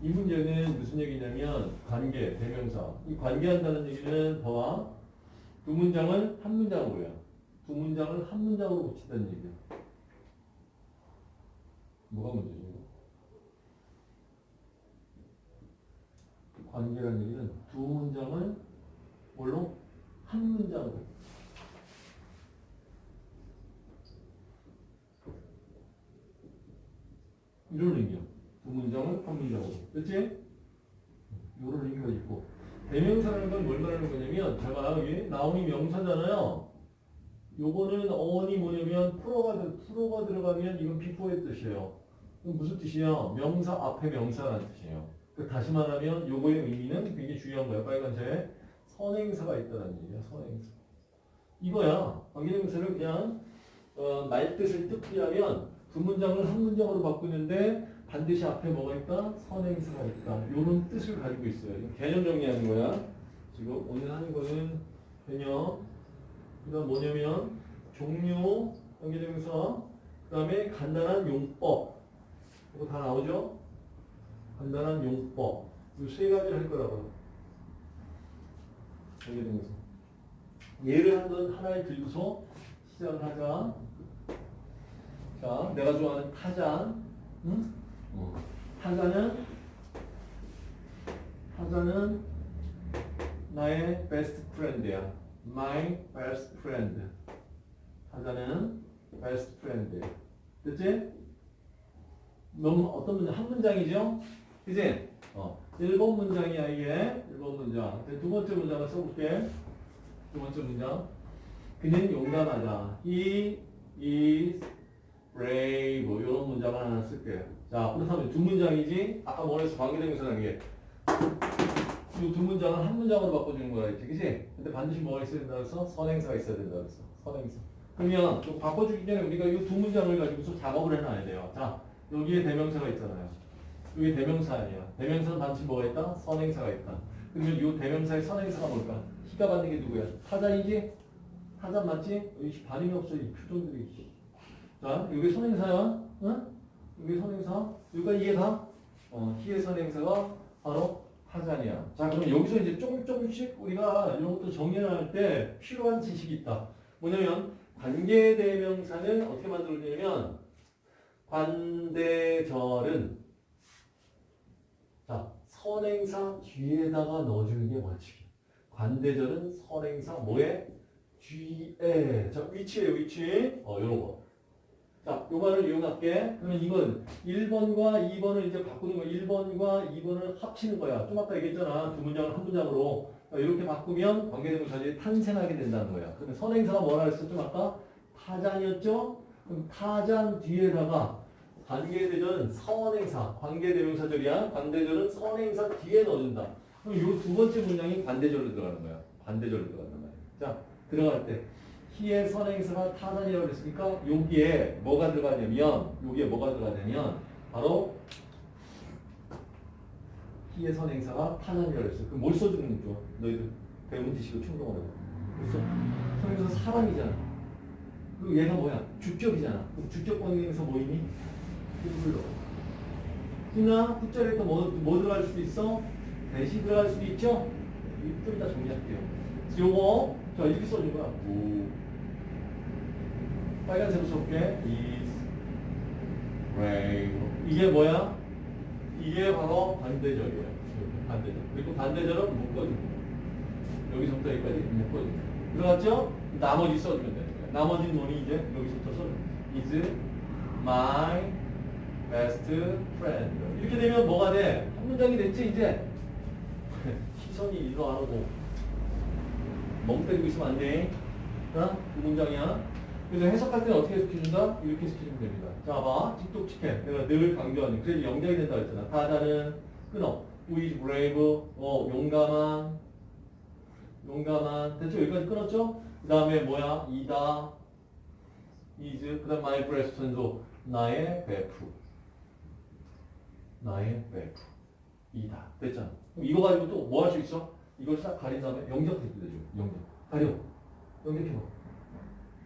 이 문제는 무슨 얘기냐면 관계, 대명사. 이 관계한다는 얘기는 봐봐. 두 문장을 한 문장으로요. 두 문장을 한 문장으로 붙인다는 얘기야. 뭐가 문제지? 관계라는 얘기는 두 문장을 뭘로? 한 문장으로. 이런 의미야. 한 문장으로. 그치? 이런 의미가 있고. 대명사라는 건 뭘 말하는 거냐면, 제가 여기 나온이 명사잖아요. 요거는 어원이 뭐냐면, 프로가, 들- 프로가 들어가면 이건 비포의 뜻이에요. 그럼 무슨 뜻이야? 명사 앞에 명사라는 뜻이에요. 그 다시 말하면 요거의 의미는 굉장히 중요한 거예요. 빨간색. 선행사가 있다는 얘기야. 선행사. 이거야. 관계대명사를 그냥 어, 말 뜻을 뜻하면 두 문장을 한 문장으로 바꾸는데 반드시 앞에 뭐가 있다? 선행사가 있다. 이런 뜻을 가지고 있어요. 개념 정리하는 거야. 지금 오늘 하는 거는 개념. 그 다음 뭐냐면 종류, 관계대명사. 그 다음에 간단한 용법. 이거 다 나오죠? 간단한 용법. 이 세 가지를 할 거라고. 관계대명사. 예를 한번 하나에 들고서 시작을 하자. 자, 내가 좋아하는 타잔. 응? 어. 타잔은 타잔은 나의 베스트 프렌드야. My best friend. 타잔은 베스트 프렌드야. 됐지? 너무 어떤 문장? 한 문장이죠? 그지? 어. 1번 문장이야, 이게. 1번 문장. 두 번째 문장을 써볼게. 두 번째 문장. 그는 용감하다. He is brave. 이런 문장을 하나 쓸게요. 자, 그렇다면 두 문장이지? 아까 뭐랬어? 관계대명사라는 게. 이두 문장을 한 문장으로 바꿔주는 거라 했지, 그지? 근데 반드시 뭐가 있어야 된다 그랬어? 선행사가 있어야 된다 그랬어. 선행사. 그러면 좀 바꿔주기 전에 우리가 이 두 문장을 가지고서 작업을 해놔야 돼요. 자, 여기에 대명사가 있잖아요. 여기 대명사 아니야. 대명사는 반드시 뭐가 있다? 선행사가 있다. 그러면 이 대명사의 선행사가 뭘까? 희가 받는 게 누구야? 타자이지? 타자 맞지? 여기 반응이 없어, 이 표정들이. 자, 여기 선행사야. 응? 여기 선행사. 여기가 이해가? 어, 희의 선행사가 바로 타잔이야. 자, 그럼 여기서 이제 조금 조금씩 우리가 이런 것도 정리할 때 필요한 지식이 있다. 뭐냐면, 관계대명사는 어떻게 만들어지냐면, 관대절은 자, 선행사 뒤에다가 넣어주는 게 원칙이야. 관대절은 선행사 뭐에? 뒤에. 자, 위치에 위치. 어, 요런 거. 자, 요 말을 이용할게. 그러면 이건 1번과 2번을 이제 바꾸는 거. 1번과 2번을 합치는 거야. 좀 아까 얘기했잖아. 두 문장을 한 문장으로. 자, 이렇게 바꾸면 관계대명사들이 탄생하게 된다는 거야. 그러면 선행사가 뭐라 했어? 좀 아까 타잔이었죠? 그럼 타잔 뒤에다가 관계대절은 선행사, 관계대명사절이야. 관대절은 선행사 뒤에 넣어준다. 그럼 요 두 번째 문장이 관대절로 들어가는 거야. 관대절로 들어간단 말이야. 자, 들어갈 때 희의 선행사가 타잔이라고 그랬으니까 여기에 뭐가 들어가냐면 여기에 뭐가 들어가냐면 바로 희의 선행사가 타잔이라고 그랬어. 그럼 뭘 써주는 거죠? 너희들 배운 지식을 충동하라고. 그래서 선행사 사람이잖아. 그리고 얘가 뭐야? 주격이잖아. 그럼 주격 관계에서 뭐 있니? 불러. 후나 후자리에 또 뭐, 뭐 들어갈 수도 있어? 대시 들어갈 수도 있죠? 좀 이따 정리할게요. 요거, 자, 이렇게 써준 거야. 오. 빨간색으로 써볼게. is brave. 이게 뭐야? 이게 바로 반대절이에요. 반대절. 그리고 반대절은 거야. 여기서부터 여기까지 거야. 들어갔죠? 나머지 써주면 되는 거야. 나머지 논이 이제 여기서부터 써주면 is my best friend. 이렇게 되면 뭐가 돼? 한 문장이 됐지, 이제? 시선이 일로 안 오고. 멍 때리고 있으면 안 돼. 어? 그 문장이야. 그래서 해석할 때는 어떻게 해석해준다? 이렇게 해석해주면 됩니다. 자, 봐. 직독직해. 내가 늘 강조하는. 그래서 영작이 된다 했잖아. 타자는 끊어. Who is brave? 어, 용감한. 용감한. 대충 여기까지 끊었죠? 그 다음에 뭐야? 이다. is. 그 다음 my breast 전소. 나의 베프. 나의 베프. 이다. 됐잖아. 이거 가지고 또 뭐 할 수 있어? 이걸 싹 가린 다음에 영작해도 되죠. 영작. 가려. 영작해봐.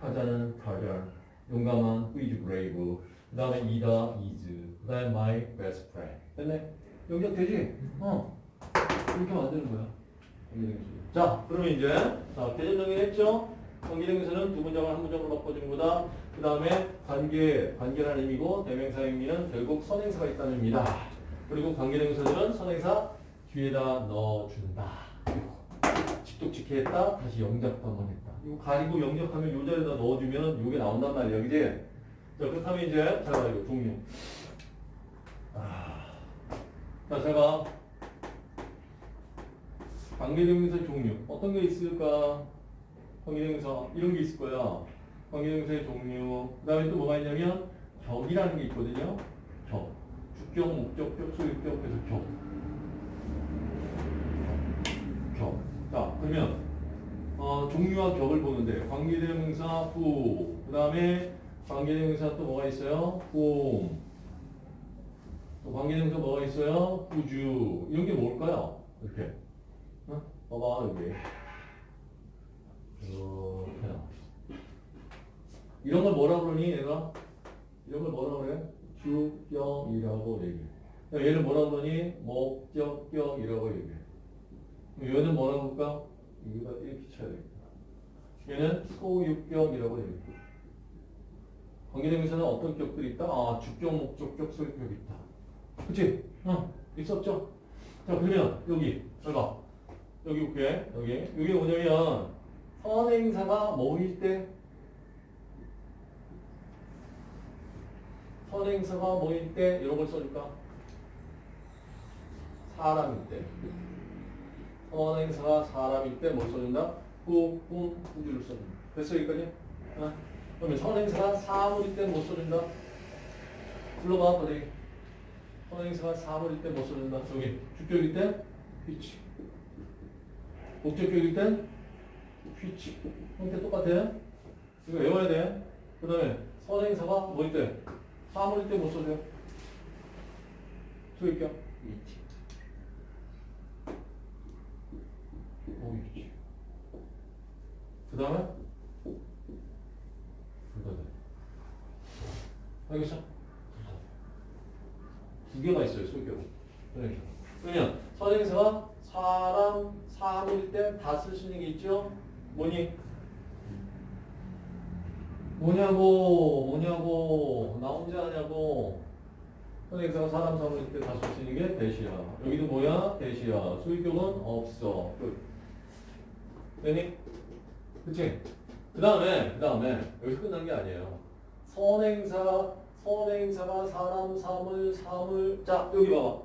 타자는 타자. 용감한 who is brave. 그 다음에 이다 is. 그 다음에 my best friend. 됐네? 영작 되지? 어. 이렇게 만드는 거야. 자, 그러면 이제 자 개념 정리했죠? 관계대명사는 두 문장을 한 문장으로 바꿔주는 거다. 그 다음에 관계, 관계라는 의미고 대명사 의미는 결국 선행사가 있다는 의미다. 그리고 관계대명사들은 선행사 뒤에다 넣어준다. 직독직해 했다. 다시 영작도 한번 했다. 이거 가리고 영작하면 요 자리에다 넣어주면 요게 나온단 말이야. 그지? 자, 그렇다면 이제 자, 이거 종류. 아. 자, 제가 관계대명사 종류 어떤 게 있을까? 관계대명사 이런 게 있을 거야. 관계대명사의 종류. 그 다음에 또 뭐가 있냐면 격이라는 게 있거든요. 격. 주격, 목적격, 소유격, 그래서 격. 격. 자, 그러면 어, 종류와 격을 보는데 관계대명사 후. 그 다음에 관계대명사 또 뭐가 있어요? 홈. 또 관계대명사 뭐가 있어요? 후주. 이런 게 뭘까요? 이렇게. 어? 봐봐 여기. 이렇게. 이런 걸 뭐라 그러니 얘가? 이런 걸 뭐라 그래? 주격이라고 얘기해. 야, 얘는 뭐라 그러니? 목적격이라고 얘기해. 얘는 뭐라고 할까? 여기다 이렇게 쳐야 되겠다. 얘는 소유격이라고 얘기해. 관계대명사는 어떤 격들이 있다? 아, 주격, 목적격, 소유격이 있다. 그치? 어, 있었죠? 자, 그러면 여기, 잘 봐. 여기 볼게. 여기. 여기 뭐냐면 선행사가 뭐일 때 선행사가 뭐일 때 이런 걸 써줄까? 사람일 때. 선행사가 사람일 때 뭘 써준다? 후, 훔, 후주를 써준다. 됐어 여기까지? 어? 그러면 선 행사가 사물일 때 못 써준다? 불러봐 어디? 선 행사가 사물일 때 못 써준다. 여기 주격일 때 which. 목적격일 땐 which. 형태 똑같아. 이거 외워야 돼. 그 다음에 선 행사가 뭐일 때? 사물일 때 못 써줘요. 소유격 which. 그 다음에 불가능. 알겠어? 두 개가 있어요, 소유격은. 그러니까. 그러면 선행사가 사람, 사물일 때 다 쓸 수 있는 게 있죠? 뭐니? 뭐냐고, 뭐냐고, 나 혼자 하냐고. 선행사가 사람, 사물일 때 다 쓸 수 있는 게 대시야. 여기도 뭐야? 대시야. 소유격은 없어. 끝. 되니? 그치? 그 다음에, 그 다음에, 여기서 끝난 게 아니에요. 선행사, 선행사가 사람, 사물, 사물. 자, 여기 봐봐.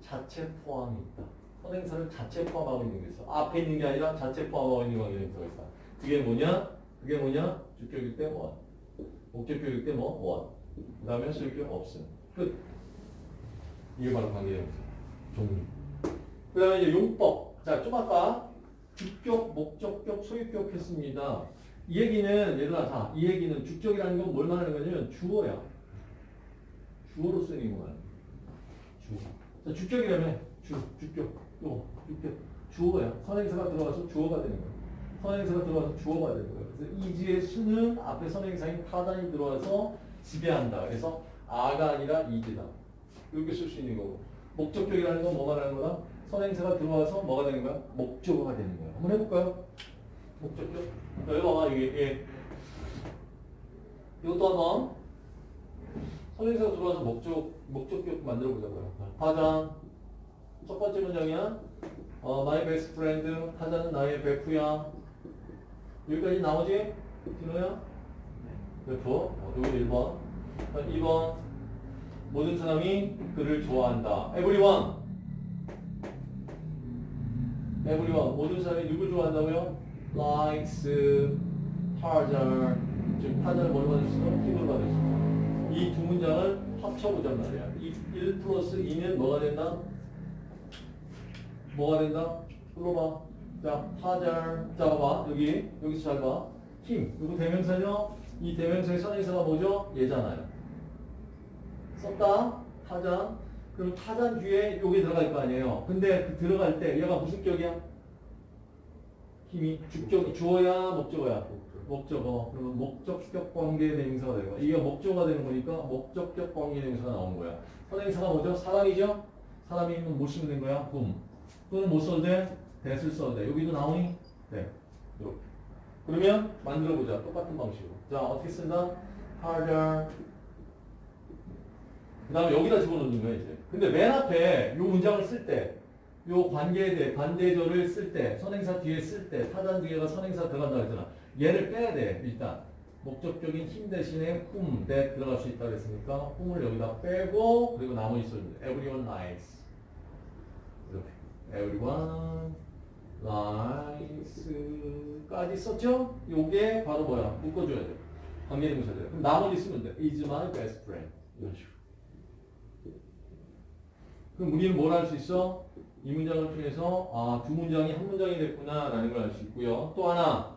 자체 포함이 있다. 선행사를 자체 포함하고 있는 게 있어. 앞에 있는 게 아니라 자체 포함하고 있는 관계대명사가 있다. 그게 뭐냐? 그게 뭐냐? 주격일 때 원. 목적격일 때 뭐? 원. 그 다음에 소유격 없음. 끝. 이게 바로 관계대명사. 종류. 그 다음에 이제 용법. 자, 좀 아까 주격, 목적격, 소유격 했습니다. 이 얘기는 얘들아 자, 이 얘기는 주격이라는 건 뭘 말하는 거냐면 주어야. 주어로 쓰는 거야. 주어. 자, 주격이라면 주, 주격, 요, 주격, 주어야. 선행사가 들어가서 주어가 되는 거야. 선행사가 들어가서 주어가 되는 거야. 그래서 이지의 수는 앞에 선행사인 타단이 들어와서 지배한다. 그래서 아가 아니라 이지다. 이렇게 쓸 수 있는 거고. 목적격이라는 건 뭐 말하는 거다? 선행사가 들어와서 뭐가 되는 거야? 목적어가 되는 거야. 한번 해볼까요? 목적격. 자, 여기 봐봐, 이게, 예. 이것도 한번. 선행사가 들어와서 목적, 목적격 만들어 보자고요. 타잔. 첫 번째 문장이야. 어, my best friend. 타잔은 나의 베프야. 여기까지 나오지? 진호야? 베프. 어, 여기 1번. 2번. 모든 사람이 그를 좋아한다. everyone. Everyone. 모든 사람이 누굴 좋아한다고요? likes 타잔. 지금 타잔을 뭘 받을 수 있어? 힘을 받을 수 있어. 이 두 문장을 합쳐보잔 말이야. 이 1 플러스 2는 뭐가 된다? 뭐가 된다? 불러봐. 자, 타잘. 자, 봐봐. 여기, 여기서 잘 봐. 힘. 이거 대명사죠? 이 대명사의 선행사가 뭐죠? 얘잖아요. 썼다. 타잔. 그럼 타잔 뒤에 여기 들어갈 거 아니에요. 근데 그 들어갈 때 얘가 무슨 격이야? 힘이 주격, 주어야, 목적어야? 목적어. 그러면 목적격 관계 대명사가 되는 거야. 이게 목적어가 되는 거니까 목적격 관계 대명사가 나오는 거야. 선행사가 뭐죠? 사람이죠? 사람이 못 쓰면 된 거야. whom. 또는 못 써도 돼. that을 써도 돼. 여기도 나오니? 네. 이렇게. 그러면 만들어 보자. 똑같은 방식으로. 자, 어떻게 쓴다? harder. 그 다음에 여기다 집어넣는 거야, 이제. 근데 맨 앞에 요 문장을 쓸 때, 요 관계에 대해 관대절을 쓸 때, 선행사 뒤에 쓸 때, 타단 뒤에가 선행사 들어간다 했잖아. 얘를 빼야 돼, 일단. 목적적인 힘 대신에 whom, that 들어갈 수 있다고 했으니까 whom을 여기다 빼고 그리고 나머지 써주면 돼. everyone likes. 이렇게. everyone likes까지 썼죠? 요게 바로 뭐야? 묶어줘야 돼. 관계대명사 돼. 그럼 나머지 쓰면 돼. is my best friend. 이런 식으로. 그럼 우리는 뭘할수 있어? 이 문장을 통해서 아, 두 문장이 한 문장이 됐구나 라는 걸 알 수 있고요. 또 하나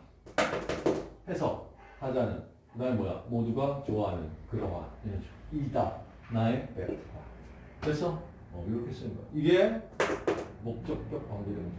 해석 하자는 그 다음에 뭐야? 모두가 좋아하는 그러한 이런 이다 나의 베스트 됐어? 어, 이렇게 쓰는 거야. 이게 목적격 관계대명사.